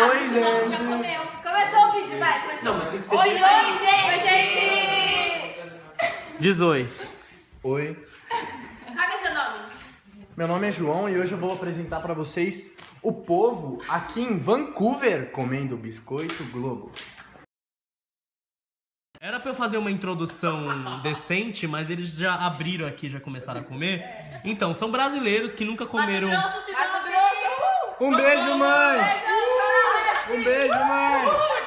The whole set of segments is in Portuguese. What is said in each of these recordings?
Oi, esse nome já gente. comeu. Começou o vídeo, vai. Começou. Não, mas tem que ser Oi, oi, gente. Oi, gente. Diz oi. Oi. Qual é seu nome? Meu nome é João e hoje eu vou apresentar pra vocês o povo aqui em Vancouver comendo biscoito Globo. Era pra eu fazer uma introdução decente, mas eles já abriram aqui, já começaram a comer. Então, são brasileiros que nunca comeram. Mato Grosso. Mato Grosso, Um beijo, mãe! Um beijo, mãe!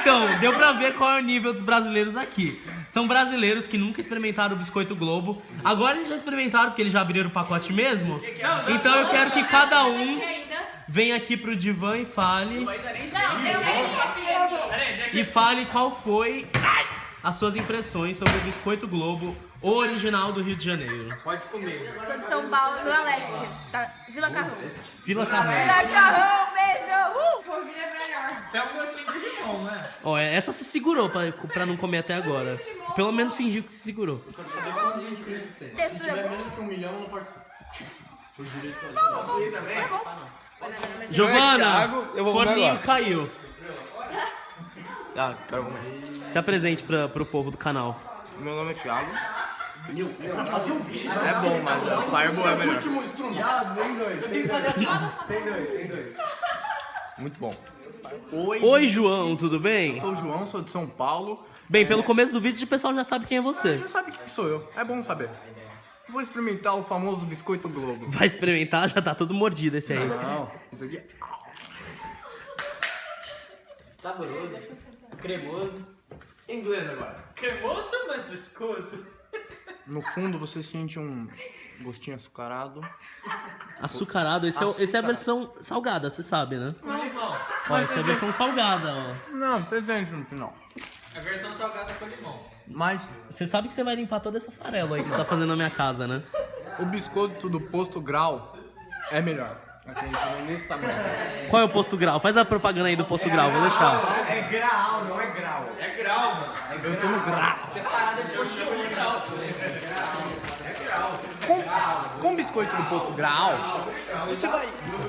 Então, deu pra ver qual é o nível dos brasileiros aqui. São brasileiros que nunca experimentaram o biscoito Globo. Agora eles já experimentaram, porque eles já abriram o pacote mesmo. Então eu quero que cada um venha aqui pro divã e fale. E fale qual foi as suas impressões sobre o biscoito Globo original do Rio de Janeiro. Pode comer. Sou de São Paulo, Zona Leste. Tá? Vila Carrão. Vila Carrão. Vila Carrão, beijo! Uh! Tem um gostinho de limão, né? Ó, essa se segurou pra, pra não comer até agora. Pelo menos fingiu que se segurou. Textura boa. menos que um milhão não pode. Por direito Giovana, eu vou comer forninho caiu. Ah, quero comer. Se apresente pra, pro povo do canal. Meu nome é Thiago. É bom, mas o Fireball é melhor. Muito bom. Oi, João, tudo bem? Sou o João, sou de São Paulo. Bem, pelo começo do vídeo o pessoal já sabe quem é você. Já sabe quem sou eu, é bom saber. Vou experimentar o famoso biscoito Globo. Vai experimentar, já tá todo mordido esse aí. Não, isso aqui é Saboroso, cremoso. Inglês agora. Cremoso, mas viscoso. No fundo você sente um gostinho açucarado. Açucarado, esse é, o- esse é a versão salgada, você sabe, né? Com limão. Ó, essa é a versão salgada, ó. Não, você sente no final. A versão salgada com limão. Mas Você sabe que você vai limpar toda essa farela aí que você tá fazendo na minha casa, né? o biscoito do posto grau é melhor. Qual é o posto grau? Faz a propaganda aí do posto grau, vou deixar. É grau, não é grau. É grau. Eu tô no grau. Separada de coxinha grau. Com, com o biscoito do posto grau, você vai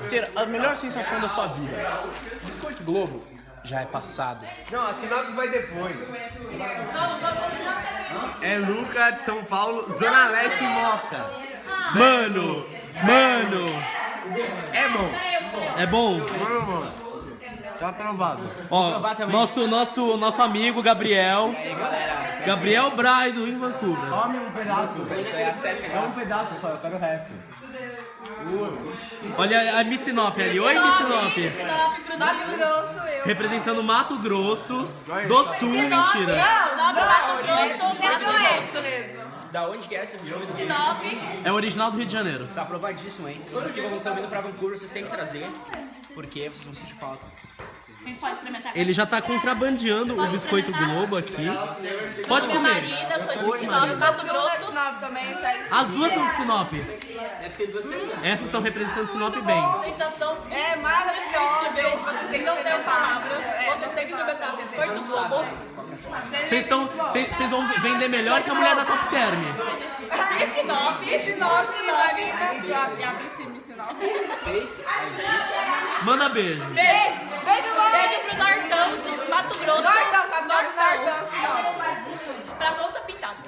ter a melhor sensação da sua vida. Biscoito Globo já é passado. Não, a Sinop vai depois. É Luca de São Paulo, Zona Leste Moca. Mano, mano, É bom. é bom? Tá aprovado. Ó, nosso, nosso, nosso amigo Gabriel. Gabriel Braido em Vancouver. Tome um pedaço. É um pedaço só, eu quero o resto. Olha a Miss Sinop ali. Oi, Miss Sinop. Sinop pro Mato Grosso, eu. Representando Mato Grosso do Sul, mentira. Sinop, Mato Grosso, É Mato do Grosso. mesmo. Da onde que é esse jogo? Sinop. É o original do Rio de Janeiro. Tá aprovadíssimo, hein? Todos que vão estão vindo pra Vancouver, vocês têm que trazer, porque vocês vão sentir falta. A gente pode experimentar. Ele já tá contrabandeando o biscoito Globo aqui. Pode Minha comer. marida, sou de Sinop, Mato Grosso. Sinop também. As duas são de Sinop. É porque Essas estão representando Sinop bem. Sensação É maravilhoso, gente. Vocês têm que não tenho experimentar. palavras. Vocês têm que experimentar o biscoito Globo. Vocês estão. Vocês vão vender melhor que a mulher da Top Term. E Sinop. Sinop, Marina. Piscina, Sinop. Manda. Beijo. Beijo, pro Nortão de Mato Grosso. Nortão, capital do Nortão, Sinop. Pras onças pintadas.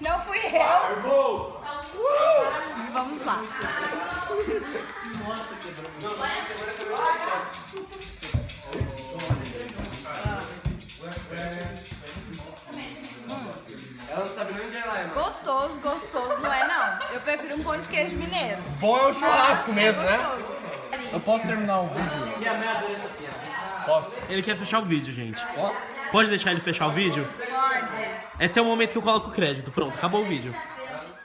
Não fui eu. Vamos lá. Ela não sabe nem onde ela é, mano. Gostoso, gostoso, não é não. Eu prefiro um pão de queijo mineiro. Bom é o churrasco Nossa, mesmo, é né? Eu posso terminar o vídeo? Posso? Ele quer fechar o vídeo, gente. Posso? Pode deixar ele fechar o vídeo? Pode. Esse é o momento que eu coloco o crédito. Pronto, acabou o vídeo.